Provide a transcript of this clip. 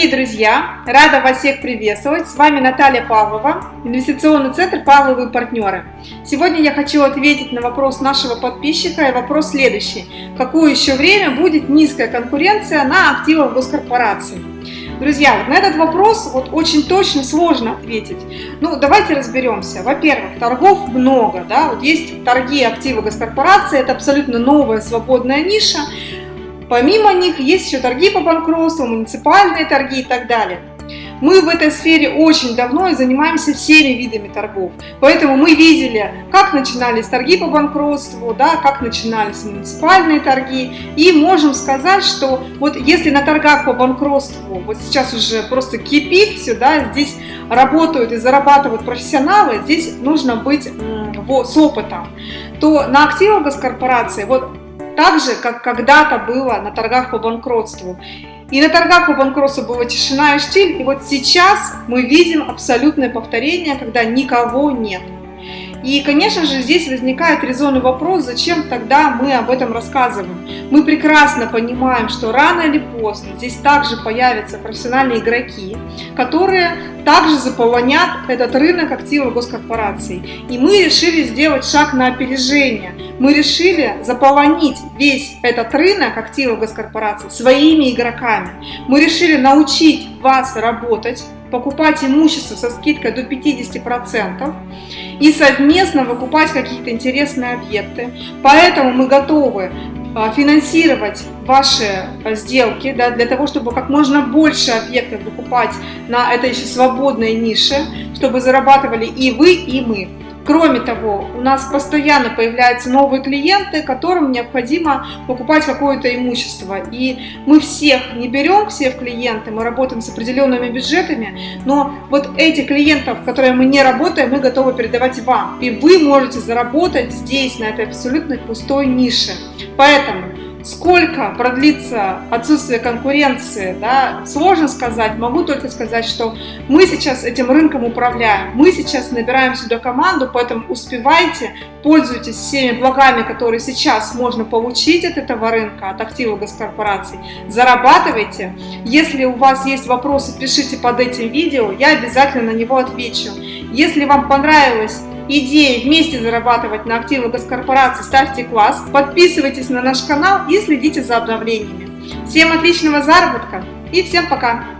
Дорогие друзья, рада вас всех приветствовать. С вами Наталья Павлова, инвестиционный центр «Павловые партнеры». Сегодня я хочу ответить на вопрос нашего подписчика и вопрос следующий. Какое еще время будет низкая конкуренция на активах госкорпорации? Друзья, вот на этот вопрос вот очень точно сложно ответить. Ну, давайте разберемся. Во-первых, торгов много, да, вот есть торги активы госкорпорации, это абсолютно новая свободная ниша, Помимо них есть еще торги по банкротству, муниципальные торги и так далее. Мы в этой сфере очень давно и занимаемся всеми видами торгов. Поэтому мы видели, как начинались торги по банкротству, да, как начинались муниципальные торги. И можем сказать, что вот если на торгах по банкротству вот сейчас уже просто кипит все, да, здесь работают и зарабатывают профессионалы, здесь нужно быть с опытом, то на активах госкорпорации вот так же, как когда-то было на торгах по банкротству. И на торгах по банкротству была тишина и штиль, и вот сейчас мы видим абсолютное повторение, когда никого нет. И, конечно же, здесь возникает резонный вопрос, зачем тогда мы об этом рассказываем. Мы прекрасно понимаем, что рано или поздно здесь также появятся профессиональные игроки, которые также заполонят этот рынок активов госкорпораций. И мы решили сделать шаг на опережение. Мы решили заполонить весь этот рынок активов госкорпораций своими игроками. Мы решили научить вас работать, покупать имущество со скидкой до 50% и совместно выкупать какие-то интересные объекты. Поэтому мы готовы а, финансировать ваши а, сделки да, для того, чтобы как можно больше объектов выкупать на этой еще свободной нише, чтобы зарабатывали и вы, и мы. Кроме того, у нас постоянно появляются новые клиенты, которым необходимо покупать какое-то имущество. И мы всех не берем, всех клиенты, мы работаем с определенными бюджетами, но вот этих клиентов, которые мы не работаем, мы готовы передавать вам. И вы можете заработать здесь, на этой абсолютно пустой нише. Поэтому Сколько продлится отсутствие конкуренции, да, сложно сказать. Могу только сказать, что мы сейчас этим рынком управляем. Мы сейчас набираем сюда команду, поэтому успевайте, пользуйтесь всеми благами, которые сейчас можно получить от этого рынка, от активов госкорпораций. Зарабатывайте. Если у вас есть вопросы, пишите под этим видео, я обязательно на него отвечу. Если вам понравилось идеи вместе зарабатывать на активы госкорпорации, ставьте класс, подписывайтесь на наш канал и следите за обновлениями. Всем отличного заработка и всем пока!